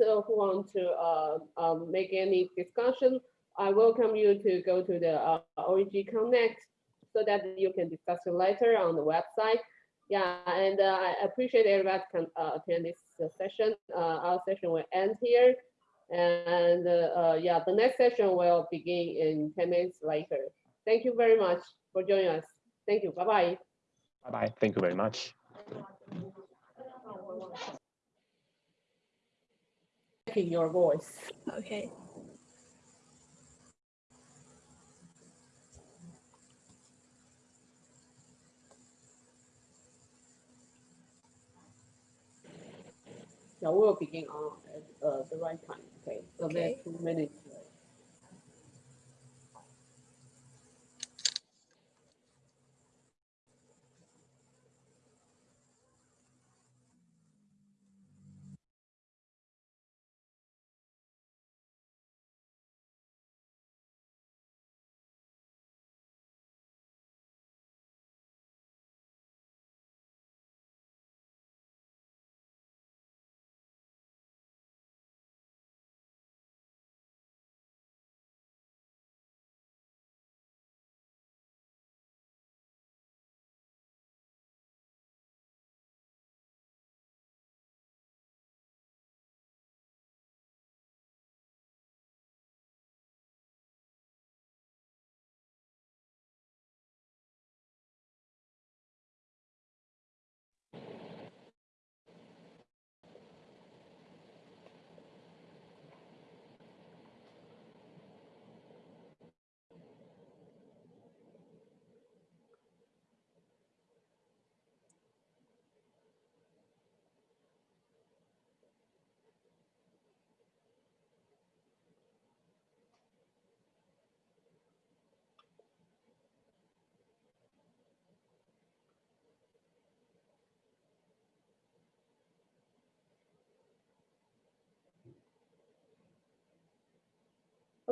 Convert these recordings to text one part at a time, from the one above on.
uh, who want to uh, um, make any discussion, I welcome you to go to the uh, OEG Connect so that you can discuss it later on the website. Yeah, and uh, I appreciate everybody can uh, attend this uh, session. Our session will end here. And uh, yeah, the next session will begin in 10 minutes later. Thank you very much for joining us. Thank you. Bye-bye. Bye-bye. Thank you very much. Your voice. Okay. Yeah, we'll begin on at uh, the right time. Okay, so there's Okay. two minutes.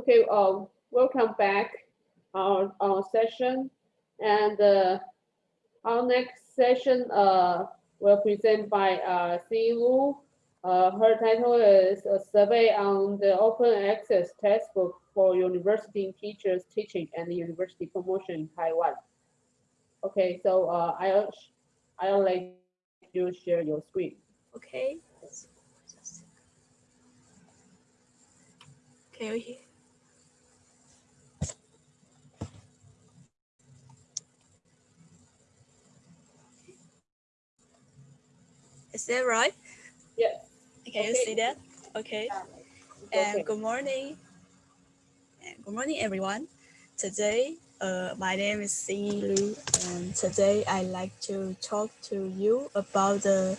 Okay, uh, welcome back our, our session. And uh, our next session uh, will present by uh, Si Wu. Uh, her title is a survey on the open access textbook for university teachers teaching and university promotion in Taiwan. Okay, so uh, I'll, I'll let you share your screen. Okay. Can you hear? Is that right? Yes. Can you Okay. see that? Okay. Okay. And good morning. And good morning, everyone. Today, uh, my name is Xing Lu, and today I'd like to talk to you about the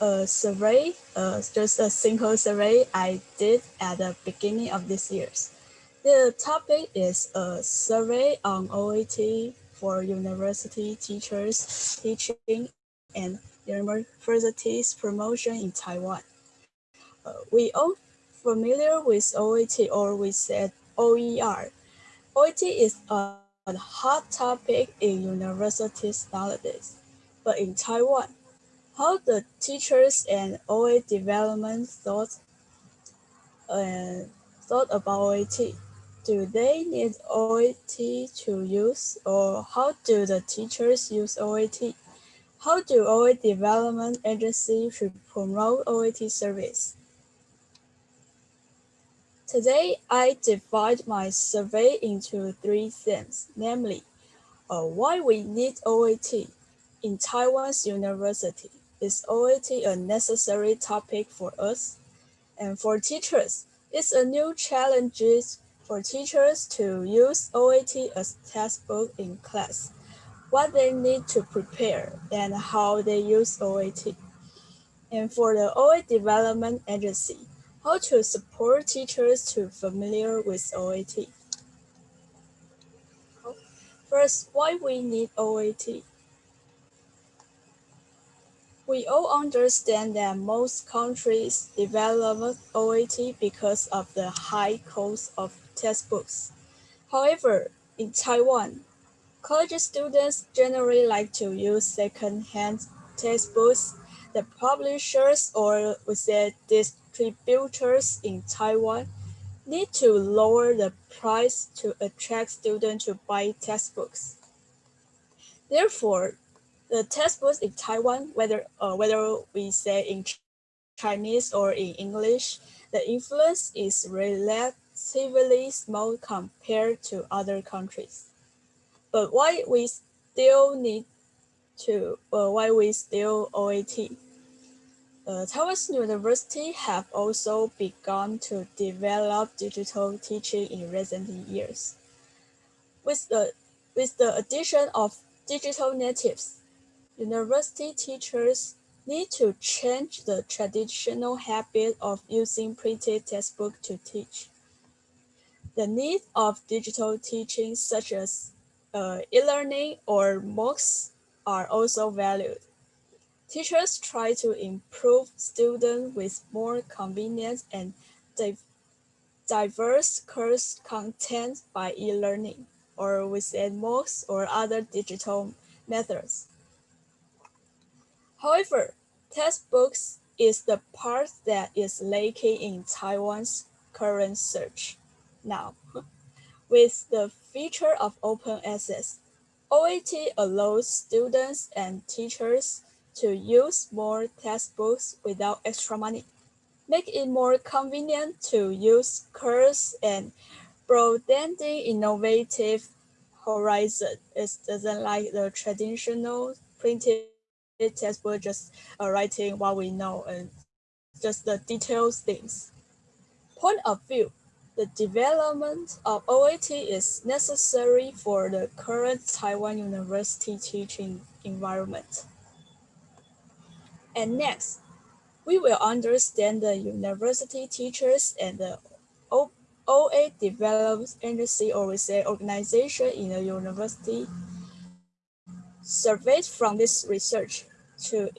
uh, survey, uh, just a simple survey I did at the beginning of this year. The topic is a survey on OET for university teachers teaching and universities promotion in Taiwan. Uh, we all familiar with OET or we said OER. OET is a, a hot topic in universities nowadays, but in Taiwan, how the teachers and OA development thought uh, thought about OET. Do they need OET to use or how do the teachers use OET? How do OA development agency should promote OET service? Today, I divide my survey into three themes, namely, uh, why we need OET in Taiwan's university. Is OET a necessary topic for us? And for teachers, it's a new challenge for teachers to use OET as textbook in class, what they need to prepare, and how they use OAT. And for the OA development agency, how to support teachers to familiar with OAT. First, why we need OAT. We all understand that most countries develop OAT because of the high cost of textbooks. However, in Taiwan, college students generally like to use second-hand textbooks the publishers or say distributors in Taiwan need to lower the price to attract students to buy textbooks. Therefore, the textbooks in Taiwan, whether uh, whether we say in Chinese or in English, the influence is relatively small compared to other countries. But why we still need to, uh, why we still OAT? Uh, Taiwan's university have also begun to develop digital teaching in recent years. With the, with the addition of digital natives, university teachers need to change the traditional habit of using printed textbook to teach. The need of digital teaching such as uh, e-learning or MOOCs are also valued. Teachers try to improve students with more convenient and diverse course content by e-learning or with MOOCs or other digital methods. However, textbooks is the part that is lacking in Taiwan's current search now. With the feature of open access, OAT allows students and teachers to use more textbooks without extra money, make it more convenient to use course and broadening innovative horizon. It doesn't like the traditional printed textbook, just uh, writing what we know and just the details things. Point of view, the development of OAT is necessary for the current Taiwan University teaching environment. And next, we will understand the university teachers and the OA developed agency or we say organization in the university surveys from this research to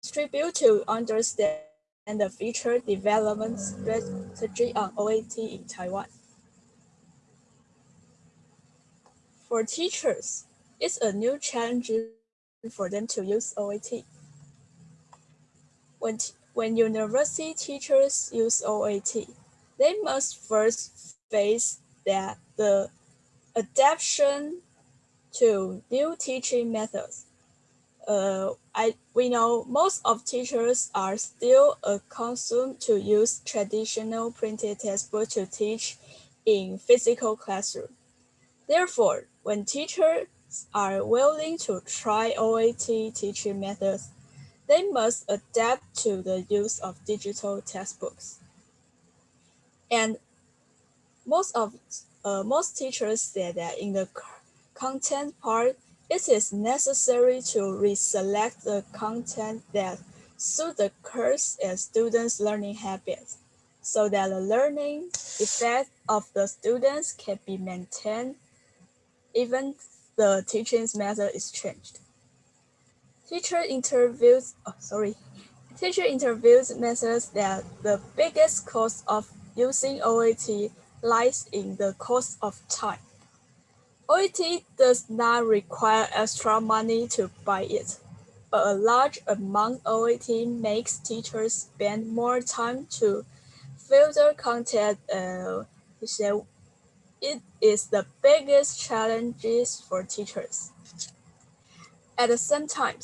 distribute to understand the future development strategy on OAT in Taiwan. For teachers, it's a new challenge for them to use OAT. When, when university teachers use OAT, they must first face that the adaptation to new teaching methods. Uh, I, we know most of teachers are still accustomed to use traditional printed textbook to teach in physical classroom. Therefore, when teachers are willing to try OAT teaching methods, they must adapt to the use of digital textbooks. And most of uh, most teachers say that in the content part, it is necessary to reselect the content that suit the course and students' learning habits so that the learning effect of the students can be maintained even the teaching method is changed. Teacher interviews, oh, sorry, teacher interviews methods that the biggest cost of using OAT lies in the cost of time. OAT does not require extra money to buy it, but a large amount OAT makes teachers spend more time to filter content. Uh, it is the biggest challenges for teachers. At the same time,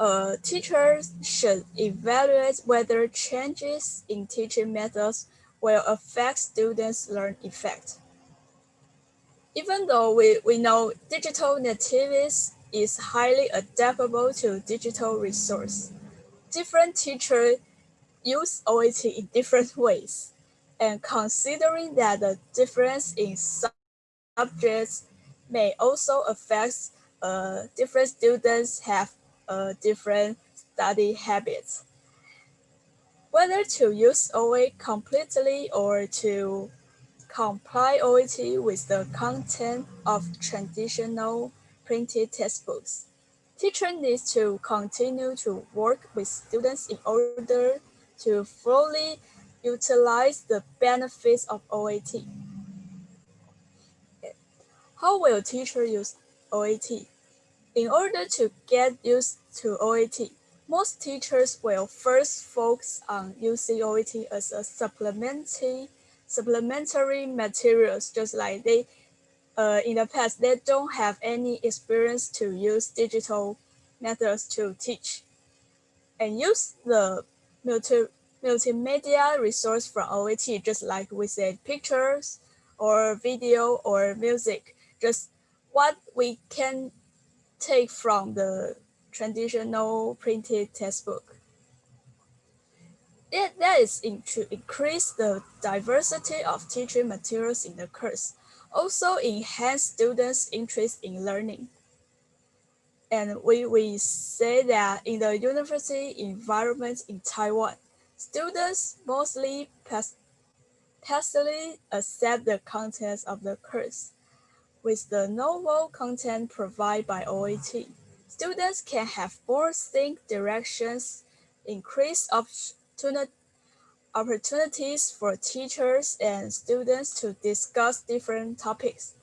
uh, teachers should evaluate whether changes in teaching methods will affect students' learn effect. Even though we, we know digital natives is highly adaptable to digital resource, different teachers use OAT in different ways. And considering that the difference in subjects may also affect uh, different students have uh, different study habits. Whether to use OA completely or to comply OAT with the content of traditional printed textbooks. Teacher needs to continue to work with students in order to fully utilize the benefits of OAT. How will teacher use OAT? In order to get used to OAT, most teachers will first focus on using OAT as a supplementary supplementary materials, just like they uh, in the past they don't have any experience to use digital methods to teach and use the multi multimedia resource from OET, just like we said, pictures or video or music, just what we can take from the traditional printed textbook. It, that is in, to increase the diversity of teaching materials in the course, also enhance students' interest in learning. And we, we say that in the university environment in Taiwan, students mostly pass, passively accept the contents of the course. With the novel content provided by OET, students can have more think directions, increase opportunities for teachers and students to discuss different topics,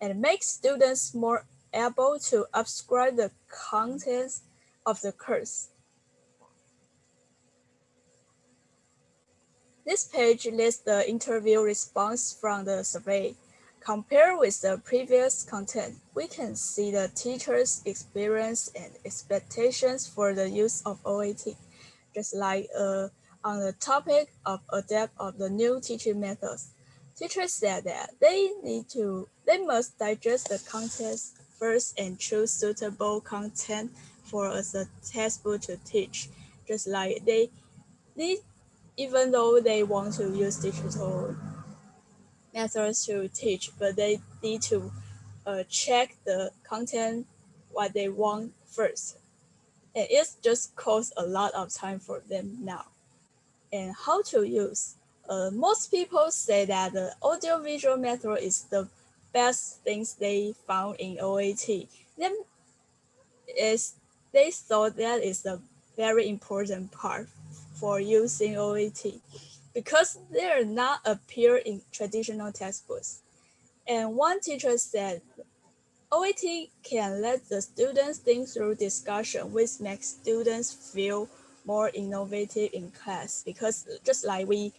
and make students more able to absorb the contents of the course. This page lists the interview response from the survey. Compared with the previous content, we can see the teacher's experience and expectations for the use of OET, just like uh, on the topic of adapt of the new teaching methods. Teachers said that they need to, they must digest the contents first and choose suitable content for as a textbook to teach. Just like they, they, even though they want to use digital methods to teach, but they need to uh, check the content what they want first. And it just costs a lot of time for them now. And how to use. Uh, most people say that the audio-visual method is the best things they found in OAT. Then is they thought that is a very important part for using OAT because they are not appear in traditional textbooks. And one teacher said, OET can let the students think through discussion, which makes students feel more innovative in class. Because just like we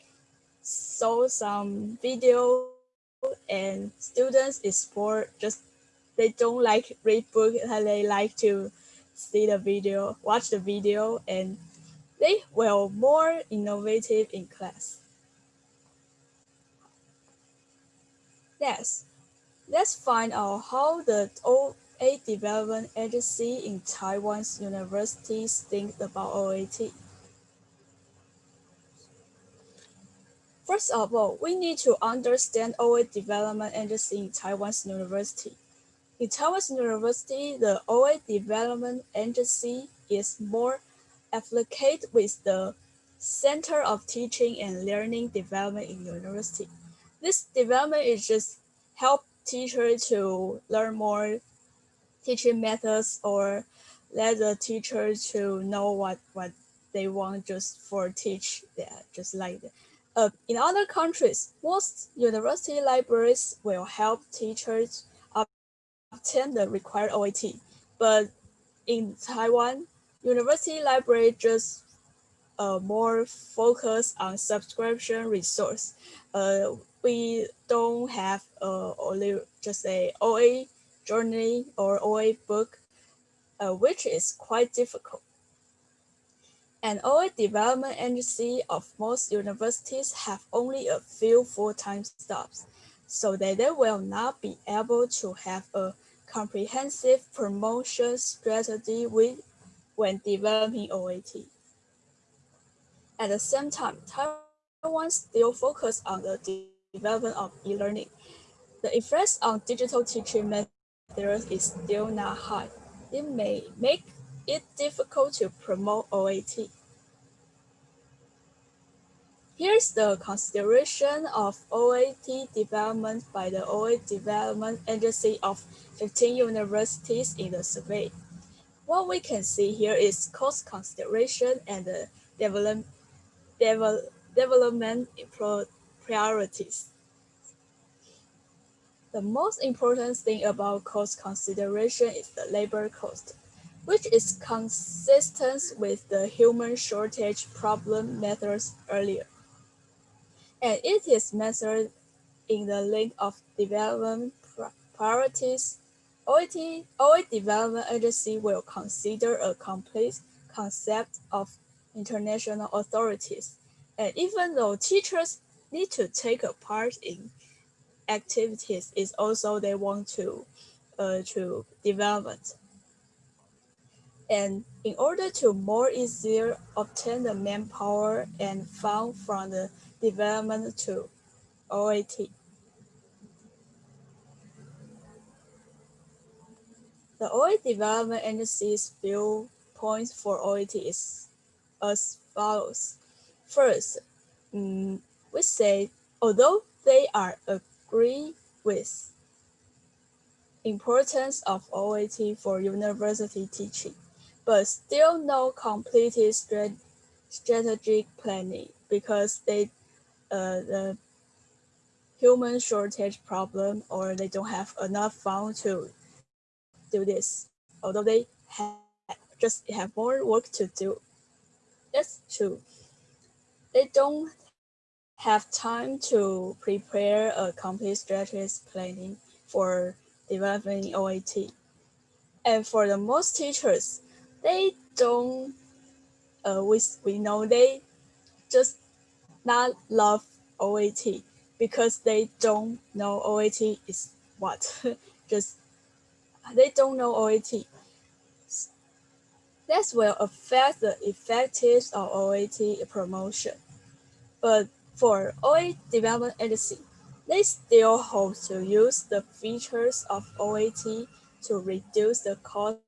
saw some video and students explore just they don't like read book uh, they like to see the video watch the video and they will more innovative in class. Yes let's find out how the OA development agency in Taiwan's universities think about OAT. First of all, we need to understand OA development agency in Taiwan's university. In Taiwan's university, the OA development agency is more affiliated with the Center of Teaching and Learning Development in university. This development is just help teachers to learn more teaching methods or let the teacher to know what, what they want just for teach that, just like that. Uh, in other countries, most university libraries will help teachers obtain the required OET. But in Taiwan, university library just uh, more focus on subscription resource. Uh, we don't have uh, only just a OA journey or OA book, uh, which is quite difficult. An OA development agency of most universities have only a few full-time staffs, so that they will not be able to have a comprehensive promotion strategy with, when developing OAT. At the same time, Taiwan still focus on the development of e-learning. The effects on digital teaching methods is still not high. It may make it difficult to promote OAT. Here's the consideration of OAT development by the OA Development Agency of 15 universities in the survey. What we can see here is cost consideration and the develop, develop, development priorities. The most important thing about cost consideration is the labor cost. which is consistent with the human shortage problem methods earlier. And it is measured in the link of development priorities. OIT, OA Development Agency will consider a complete concept of international authorities. And even though teachers need to take a part in activities, is also they want to uh, to development. And in order to more easier obtain the manpower and fund from the development to OAT. The OAT Development Agency's viewpoints for OAT is as follows. First, um, we say, although they are agree with importance of OAT for university teaching, but still no completed strat strategic planning because they uh, the human shortage problem or they don't have enough fund to do this, although they have just have more work to do. That's true. They don't have time to prepare a complete strategic planning for developing OAT. And for the most teachers, they don't, uh, we, we know they just not love OAT because they don't know OAT is what. just, they don't know OAT. That will affect the effectiveness of OAT promotion. But for OAT development agency, they still hope to use the features of OAT to reduce the cost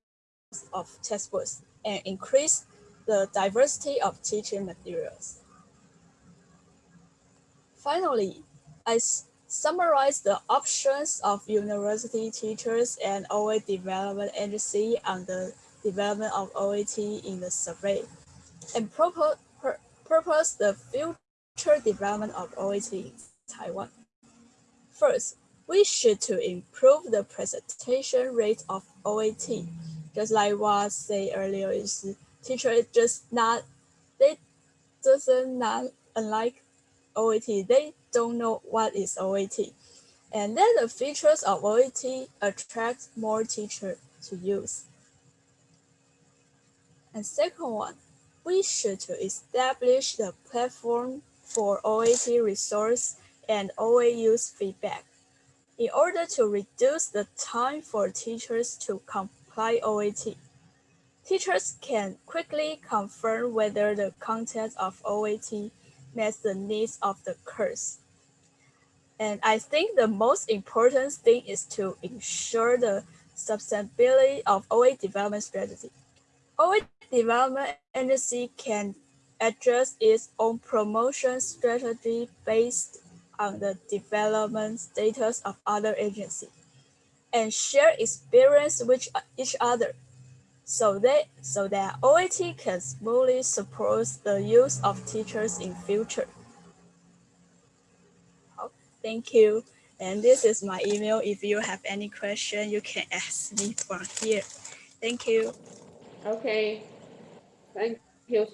of textbooks and increase the diversity of teaching materials. Finally, I summarize the options of university teachers and OA development agency on the development of OAT in the survey and purpose the future development of OAT in Taiwan. First, we should to improve the presentation rate of OAT just like what I said earlier, is teacher just not they doesn't not unlike OAT, they don't know what is OAT. And then the features of OAT attract more teachers to use. And second one, we should to establish the platform for OAT resource and OA use feedback in order to reduce the time for teachers to comply OAT. Teachers can quickly confirm whether the content of OAT meets the needs of the course. And I think the most important thing is to ensure the sustainability of OA development strategy. OA development agency can adjust its own promotion strategy based on the development status of other agencies and share experience with each other so that, so that OAT can smoothly support the use of teachers in future. Oh, thank you. And this is my email. If you have any question, you can ask me from here. Thank you. Okay. Thank you,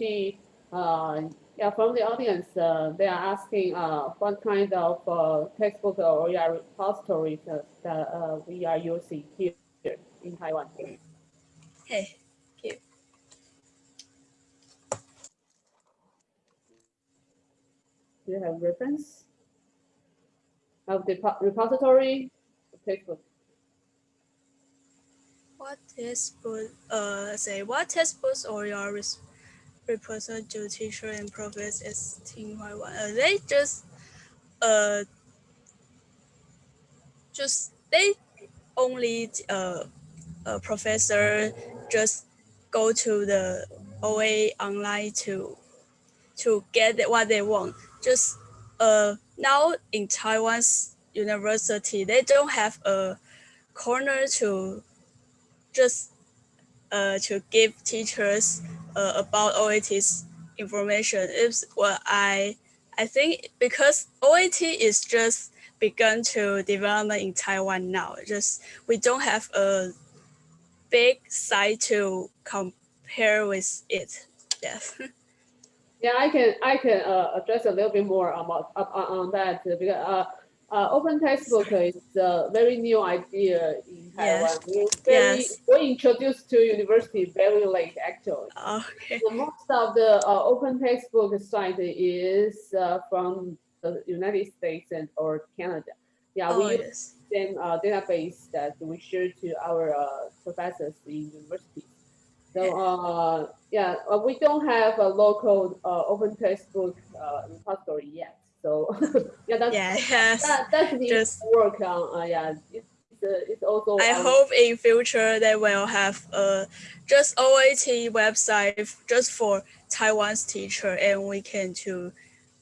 yeah, from the audience, uh, they are asking uh, what kind of uh, textbook or repositories uh, that uh, we are using here in Taiwan. Hey, you. Do you have reference of the repository textbook? What textbook? Uh, say what textbooks or your represent to teacher and professors as Team Taiwan. Uh, they just uh just they only uh a professor just go to the OA online to to get what they want. Just uh now in Taiwan's university, they don't have a corner to just uh to give teachers uh, about OAT's information is what I I think because OAT is just begun to develop in Taiwan now. Just we don't have a big site to compare with it. Yes. Yeah, I can I can uh, address a little bit more about uh, on that because uh, uh, open textbook is a very new idea in Taiwan. Yes. We very Yes. we introduced to university very late actually. Okay. The most of the uh, open textbook site is uh, from the United States and or Canada. Yeah, Oh we use yes. same uh, database that we share to our uh, professors in university. So uh, yeah, uh, we don't have a local uh, open textbook uh, repository yet. So yeah, that's Yeah. Yes. that, that's needs Just- work on. Uh, yeah, it's uh, it's also. I um, hope in future they will have a just OAT website just for Taiwan's teacher, and we can to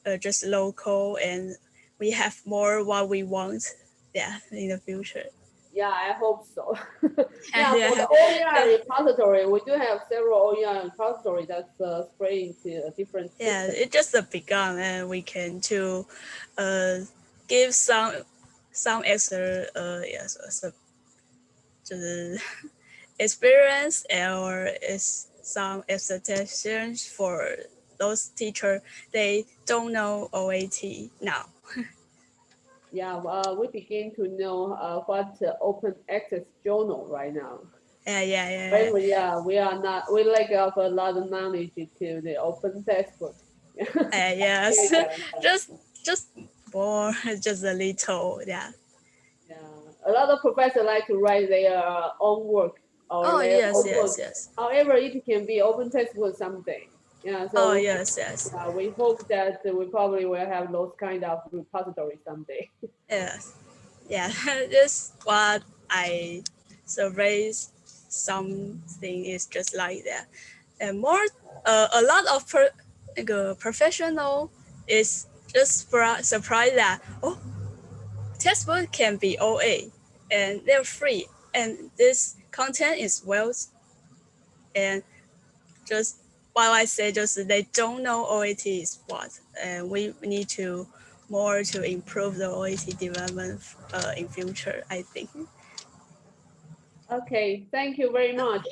uh, just local, and we have more what we want. Yeah, in the future. Yeah, I hope so. Yeah, yeah, for the OER repository, we do have several OER repository that's uh, spread into a different. Yeah, system. it's just a begun, and we can to uh give some some extra uh yes 就是 experience or is some expectations for those teachers they don't know OAT now. Yeah, uh, we begin to know uh, what uh, open access journal right now. Yeah, yeah, yeah. But we, yeah, we are not, we lack of a lot of knowledge to the open textbook. Uh, yes, just just more, just a little, yeah. yeah. A lot of professors like to write their uh, own work or Oh yes, yes, yes. However, it can be open textbook someday. Yeah, so Oh yes, yes, uh, we hope that we probably will have those kind of repositories someday. yes. Yeah, just what I surveyed something is just like that. And more, uh, a lot of per, 那个 professional is just surpri- surprised that oh, textbook can be OA and they're free and this content is well and just while I say just they don't know OAT is what and we need to more to improve the OAT development uh, in future I think. Okay, thank you very much.